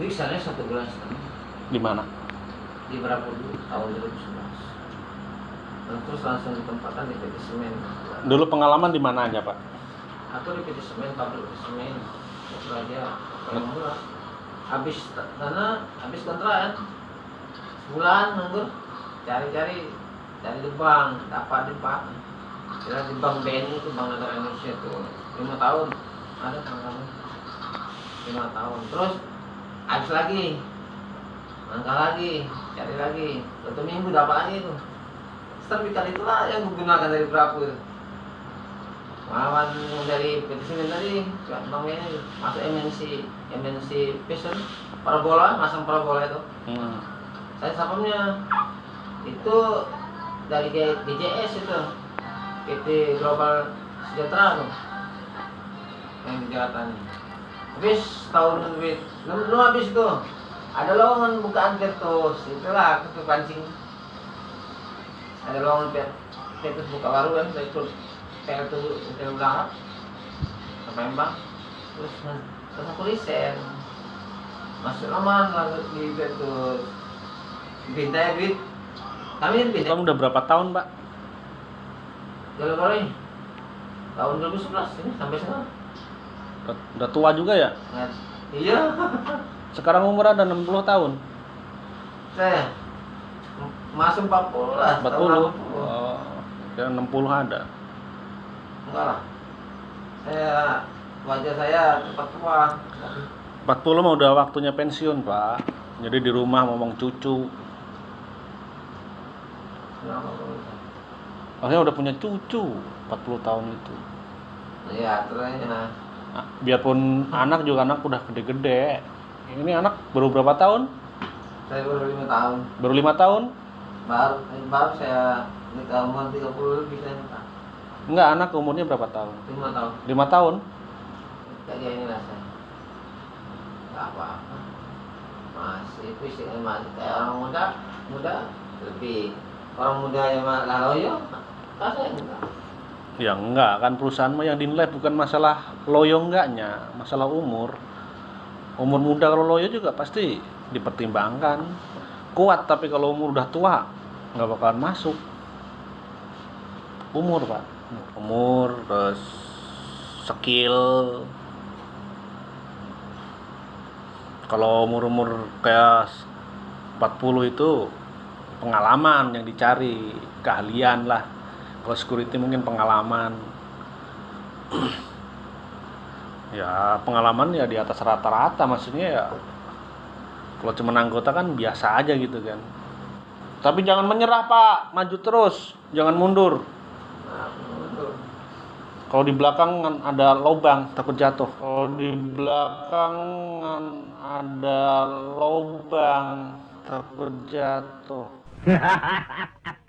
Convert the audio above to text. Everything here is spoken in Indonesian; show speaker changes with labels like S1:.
S1: Ini sana satu bulan setengah
S2: Di mana?
S1: di berapa dulu tahun 2011. Nah, terus langsung ditempatkan di PT Semen.
S2: Dulu pengalaman di mana aja, Pak?
S1: Aku di PT Semen, pabrik semen. Itu aja paling murah. Habis karena habis kontrakan sebulan nganggur cari-cari cari di bank dapat di bank kira di bank BNI itu bank negara Indonesia tuh lima tahun ada pengalaman lima tahun terus habis lagi. Angka lagi. Cari lagi. Satu minggu dapat lagi itu. Sertifikat itulah yang digunakan dari berapa itu. Lawan dari PT Semen tadi, ini masuk MNC, MNC Vision, parabola, masang parabola itu.
S2: Hmm.
S1: Saya sapamnya itu dari GJS itu, PT Global Sejahtera tuh, yang di Jakarta nih. Habis tahun duit, belum belum habis itu. Ada lowongan bukaan Petrus, itulah aku tuh pancing. Ada lowongan Pet- buka baru kan, saya ikut PL tuh hotel berangkat ke Palembang. Terus terus aku resign. Masuk aman langsung di Petrus. Pindah duit. Kami pindah
S2: Kamu udah berapa tahun, Pak?
S1: Jalan Korea. Tahun 2011 ini sampai sekarang.
S2: Udah, udah tua juga ya?
S1: Iya.
S2: Sekarang umur ada 60 tahun.
S1: Saya masuk 40 lah. tahun
S2: 40.
S1: 80.
S2: Oh, kira 60 ada.
S1: Enggak lah. Saya wajah saya cepat tua.
S2: 40 mah udah waktunya pensiun, Pak. Jadi di rumah ngomong cucu. Akhirnya udah punya cucu 40 tahun itu.
S1: Iya. Nah,
S2: biarpun anak juga anak udah gede-gede. Ini anak baru berapa tahun?
S1: Saya baru lima tahun.
S2: Baru lima tahun?
S1: Baru baru saya nikah umur 30 lebih saya nikah.
S2: Enggak, anak umurnya berapa tahun?
S1: Lima tahun.
S2: Lima tahun?
S1: Kayak inilah saya. Gak apa-apa. Masih fisik masih kayak orang muda, muda lebih orang muda yang malah loyo, saya enggak.
S2: Ya enggak, kan perusahaan mah yang dinilai bukan masalah loyo enggaknya, masalah umur. Umur muda kalau loyo juga pasti dipertimbangkan. Kuat tapi kalau umur udah tua nggak bakalan masuk. Umur pak, umur terus skill. Kalau umur-umur kayak 40 itu pengalaman yang dicari, keahlian lah. Kalau security mungkin pengalaman. ya pengalaman ya di atas rata-rata maksudnya ya. Kalau cuma anggota kan biasa aja gitu kan. Tapi jangan menyerah pak, maju terus, jangan
S1: mundur.
S2: Kalau di belakang kan ada lubang takut jatuh. Kalau di belakang kan ada lubang takut jatuh.